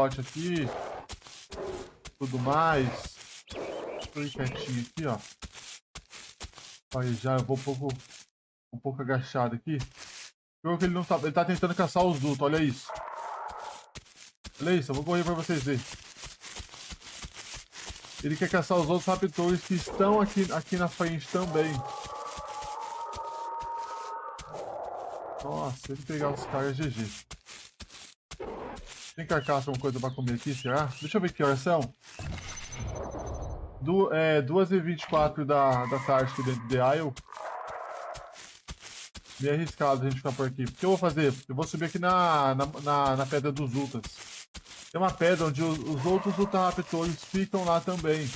pote aqui. Tudo mais. Tô quietinho aqui, ó. Aí já eu vou um pouco, um pouco agachado aqui. Pior que ele não tá. Ele tá tentando caçar os dutos, olha isso. Olha isso, eu vou correr pra vocês verem. Ele quer caçar os outros raptors que estão aqui, aqui na frente também. Nossa, ele pegar os caras, GG. Tem carcaça, alguma coisa pra comer aqui, será? Deixa eu ver que horas são. Du é, 2h24 da, da tarde aqui dentro de Isle. Meio arriscado a gente ficar por aqui. O que eu vou fazer? Eu vou subir aqui na, na, na, na pedra dos Ultas. Tem uma pedra onde os, os outros Ultra Raptors ficam lá também.